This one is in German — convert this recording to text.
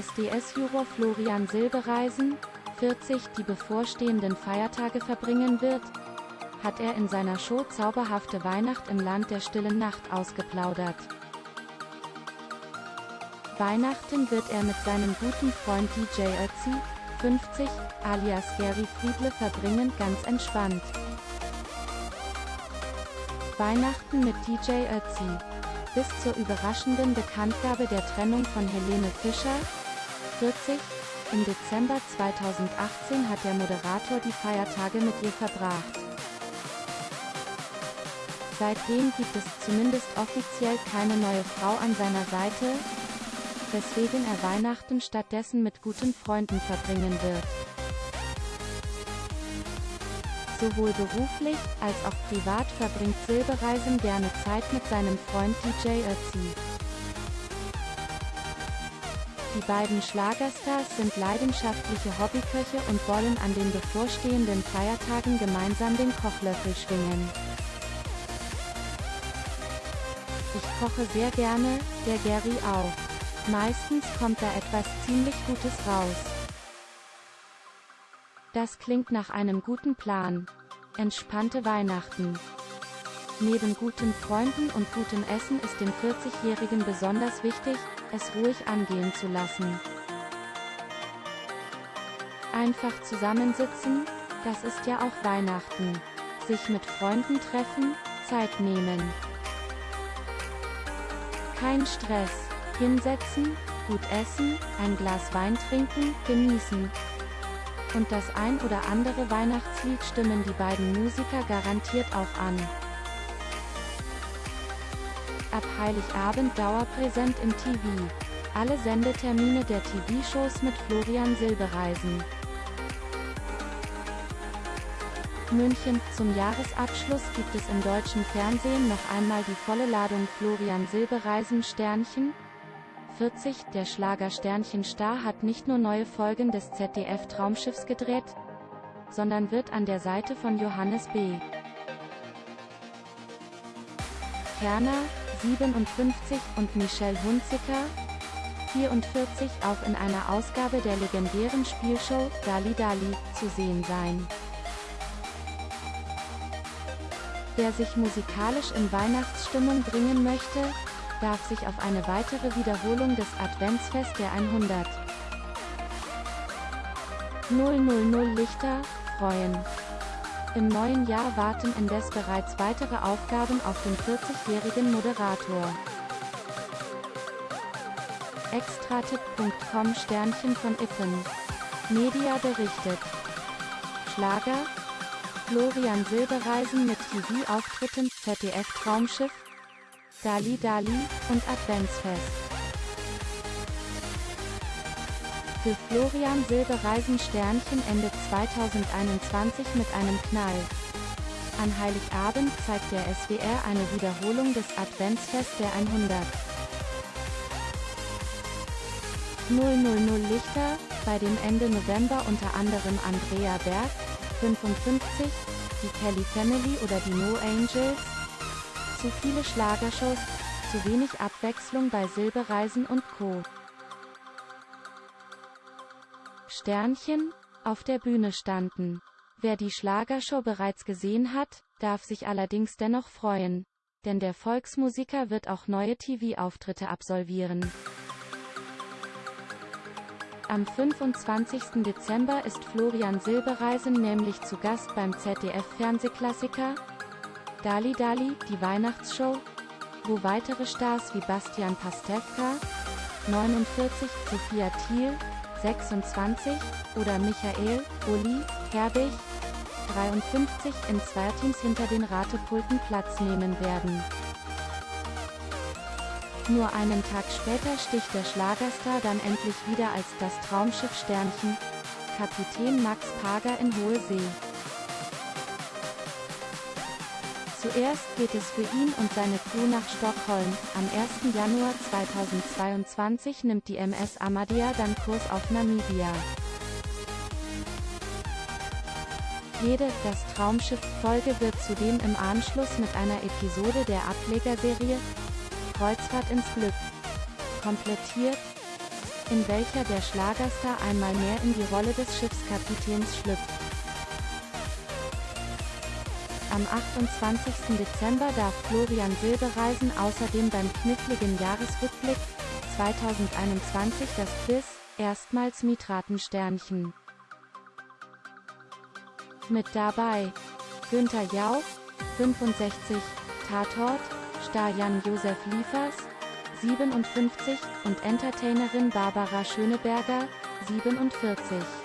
SDS-Juror Florian Silbereisen, 40, die bevorstehenden Feiertage verbringen wird, hat er in seiner Show Zauberhafte Weihnacht im Land der stillen Nacht ausgeplaudert. Weihnachten wird er mit seinem guten Freund DJ Ötzi, 50, alias Gary Friedle verbringen, ganz entspannt. Weihnachten mit DJ Ötzi. Bis zur überraschenden Bekanntgabe der Trennung von Helene Fischer, 40, im Dezember 2018 hat der Moderator die Feiertage mit ihr verbracht. Seitdem gibt es zumindest offiziell keine neue Frau an seiner Seite, weswegen er Weihnachten stattdessen mit guten Freunden verbringen wird. Sowohl beruflich, als auch privat verbringt Silbereisen gerne Zeit mit seinem Freund DJ Ötzi. Die beiden Schlagerstars sind leidenschaftliche Hobbyköche und wollen an den bevorstehenden Feiertagen gemeinsam den Kochlöffel schwingen. Ich koche sehr gerne, der Gary auch. Meistens kommt da etwas ziemlich Gutes raus. Das klingt nach einem guten Plan. Entspannte Weihnachten. Neben guten Freunden und gutem Essen ist dem 40-Jährigen besonders wichtig, es ruhig angehen zu lassen. Einfach zusammensitzen, das ist ja auch Weihnachten. Sich mit Freunden treffen, Zeit nehmen. Kein Stress. Hinsetzen, gut essen, ein Glas Wein trinken, genießen. Und das ein oder andere Weihnachtslied stimmen die beiden Musiker garantiert auch an. Ab Heiligabend Dauerpräsent im TV. Alle Sendetermine der TV-Shows mit Florian Silbereisen. München. Zum Jahresabschluss gibt es im deutschen Fernsehen noch einmal die volle Ladung Florian Silbereisen Sternchen. 40. Der Schlager Sternchen-Star hat nicht nur neue Folgen des ZDF Traumschiffs gedreht, sondern wird an der Seite von Johannes B. Kerner, 57, und Michelle Hunziker, 44, auch in einer Ausgabe der legendären Spielshow Dali Dali zu sehen sein. Wer sich musikalisch in Weihnachtsstimmung bringen möchte, darf sich auf eine weitere Wiederholung des Adventsfest der 100 000 Lichter freuen. Im neuen Jahr warten indes bereits weitere Aufgaben auf den 40-jährigen Moderator. Extratipp.com Sternchen von Ippen. Media berichtet. Schlager? Florian Silbereisen mit TV-Auftritten, ZDF Traumschiff, Dali Dali und Adventsfest. Für Florian Silbereisen Sternchen endet 2021 mit einem Knall. An Heiligabend zeigt der SWR eine Wiederholung des Adventsfest der 100. 000 Lichter, bei dem Ende November unter anderem Andrea Berg, 55, die Kelly Family oder die No Angels. Zu viele Schlagershows, zu wenig Abwechslung bei Silbereisen und Co. Sternchen auf der Bühne standen. Wer die Schlagershow bereits gesehen hat, darf sich allerdings dennoch freuen. Denn der Volksmusiker wird auch neue TV-Auftritte absolvieren. Am 25. Dezember ist Florian Silbereisen nämlich zu Gast beim ZDF-Fernsehklassiker Dali Dali, die Weihnachtsshow, wo weitere Stars wie Bastian Pastewka, 49, Sophia Thiel, 26, oder Michael, Uli, Herbig, 53 in Zweierteams hinter den Ratepulten Platz nehmen werden. Nur einen Tag später sticht der Schlagerstar dann endlich wieder als das Traumschiff Sternchen, Kapitän Max Pager in Hohe Zuerst geht es für ihn und seine Crew nach Stockholm. Am 1. Januar 2022 nimmt die MS Amadea dann Kurs auf Namibia. Jede Das Traumschiff-Folge wird zudem im Anschluss mit einer Episode der Ablegerserie Kreuzfahrt ins Glück komplettiert. in welcher der Schlagerstar einmal mehr in die Rolle des Schiffskapitäns schlüpft. Am 28. Dezember darf Florian Silbereisen außerdem beim kniffligen Jahresrückblick 2021 das Quiz erstmals Mitratensternchen mit dabei. Günther Jauch, 65, Tatort, Star Jan-Josef Liefers, 57 und Entertainerin Barbara Schöneberger, 47.